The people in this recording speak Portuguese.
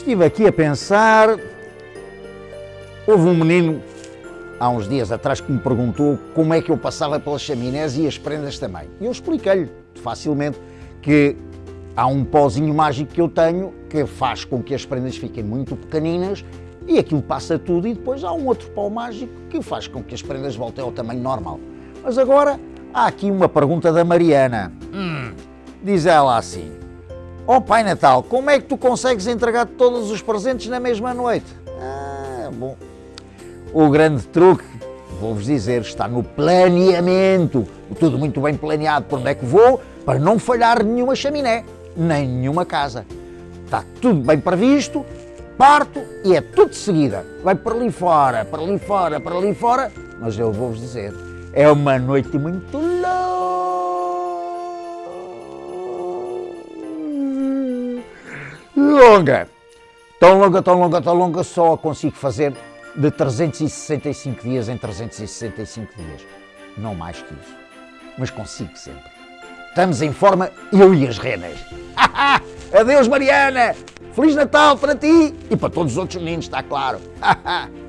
Estive aqui a pensar. Houve um menino há uns dias atrás que me perguntou como é que eu passava pelas chaminés e as prendas também. E eu expliquei-lhe facilmente que há um pozinho mágico que eu tenho que faz com que as prendas fiquem muito pequeninas e aquilo passa tudo e depois há um outro pó mágico que faz com que as prendas voltem ao tamanho normal. Mas agora há aqui uma pergunta da Mariana. Hum, diz ela assim, oh, Pai Natal, como é que tu consegues entregar todos os presentes na mesma noite? Ah, bom, o grande truque, vou-vos dizer, está no planeamento. Tudo muito bem planeado por onde é que vou, para não falhar nenhuma chaminé, nem nenhuma casa. Está tudo bem previsto, parto e é tudo de seguida. Vai para ali fora, para ali fora, para ali fora, mas eu vou-vos dizer, é uma noite muito longa. Tão longa, tão longa, tão longa, só a consigo fazer de 365 dias em 365 dias. Não mais que isso. Mas consigo sempre. Estamos em forma, eu e as renas. Adeus, Mariana! Feliz Natal para ti e para todos os outros meninos, está claro.